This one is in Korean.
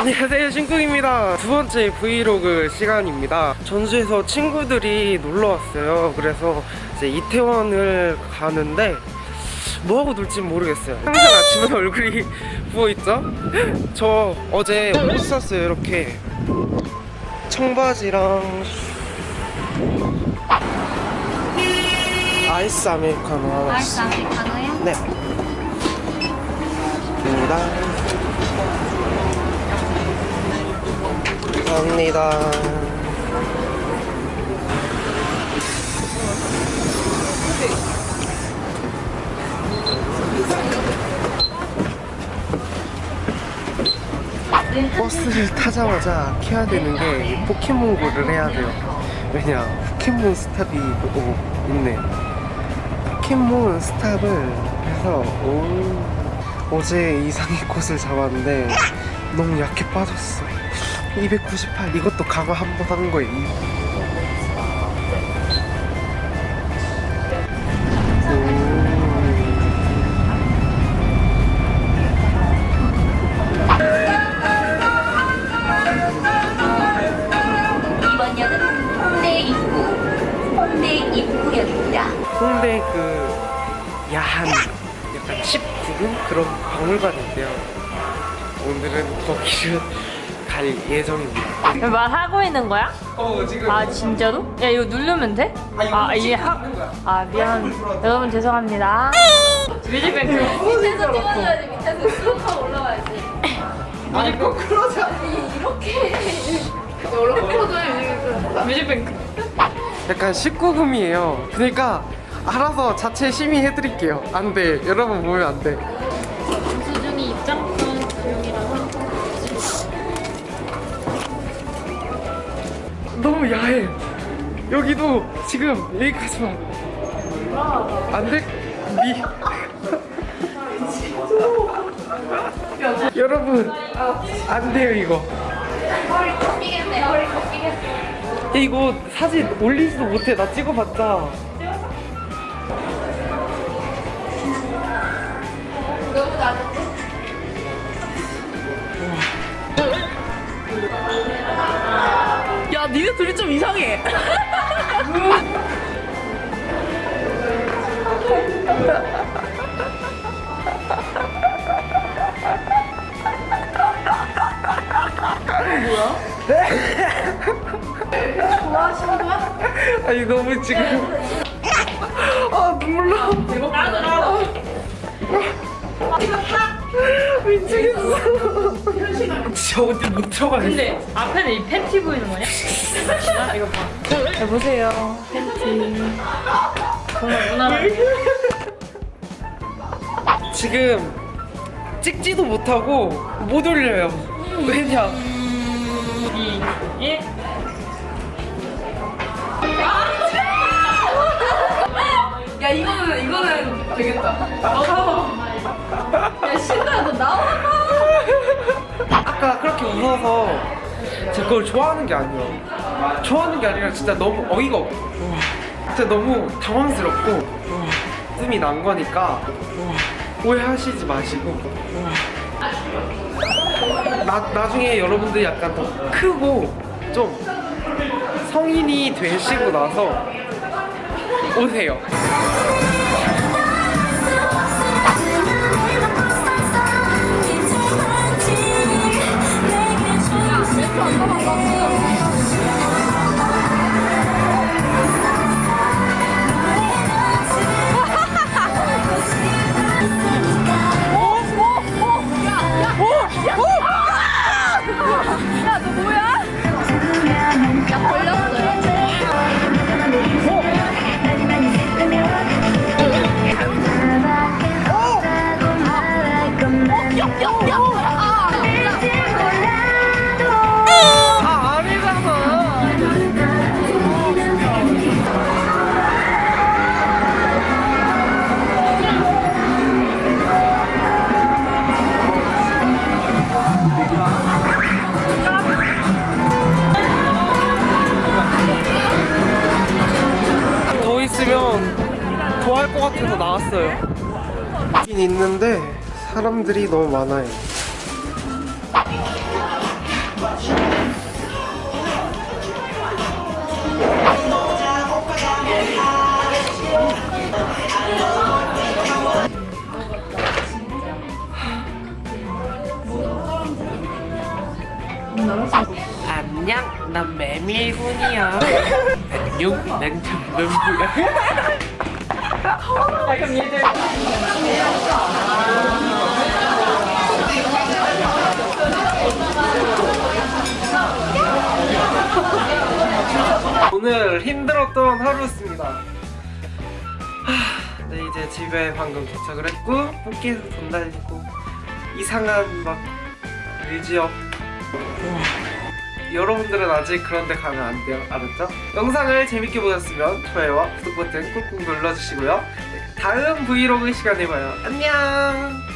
안녕하세요 신궁입니다. 두 번째 브이로그 시간입니다. 전주에서 친구들이 놀러 왔어요. 그래서 이제 이태원을 가는데 뭐하고 놀지 모르겠어요. 항상 아침에 얼굴이 부어있죠? 저 어제 옷 샀어요 이렇게 청바지랑 아이스 아메리카노 하나씩 아이스 아메리카노요? 네. 감사합니다 감사합니다. 버스를 타자마자 해야 되는 게이 포켓몬고를 해야 돼요. 왜냐 포켓몬 스탑이 오, 있네. 포켓몬 스탑을 해서 오, 어제 이상의 꽃을 잡았는데 너무 약해 빠졌어 298 이것도 강화 한 번 하는 거예요. 이번 역은 홍대 입구 홍대 입구역입니다. 홍대 그 야한 약간 칩 부근 그런 박물관인데요. 오늘은 거기를 갈 예정입니다. 말하고 있는 거야? 어 지금. 아 진짜로? 야 이거 누르면 돼? 아 이게 하... 아 미안. 여러분 죄송합니다. 뮤직뱅크. 밑에서 찍어줘야지 밑에서 쑥 하고 올라와야지. 아니 거꾸로자 뮤직뱅크. 약간 19금이에요. 그러니까 알아서 자체 심의해드릴게요. 안돼. 여러분 보면 안돼 너무 야해 여기도 지금 여기까지만 안돼 미 여러분 안 돼요 이거 허리 꺾이겠네 허리 꺾이겠어. 야, 이거 사진 올리지도 못해 나 찍어봤자 니네 둘이 좀 이상해. 아니 너무 지금. 아 눈물 나 미치겠어 진짜 어디 못 들어가겠어. 근데 앞에는 이 팬티 보이는 거냐? 아, 이거 봐. 여보세요. 팬티. 정말 무난하게 지금 찍지도 못하고 못 올려요. 왜냐? 2 1야 이거는 이거는 되겠다. 야 신나 너 나와. 아까 그렇게 웃어서 제가 그걸 좋아하는 게 아니에요. 좋아하는 게 아니라 진짜 너무 어이가 없고 진짜 너무 당황스럽고 뜸이 난 거니까 오해하시지 마시고. 나, 나중에 여러분들이 약간 더 크고 좀 성인이 되시고 나서 오세요 있어요. 있긴 있는데 사람들이 너무 많아요. 안녕 난 메밀군이야. 안녕 난 전범부야. 야 그럼 얘들 오늘 힘들었던 하루였습니다. 하, 네 이제 집에 방금 도착을 했고 뽑기에서 돈 날리고 이상한 막 뮤지엄 여러분들은 아직 그런 데 가면 안 돼요. 알았죠? 영상을 재밌게 보셨으면 좋아요와 구독 버튼 꾹꾹 눌러주시고요. 네, 다음 브이로그 시간에 봐요. 안녕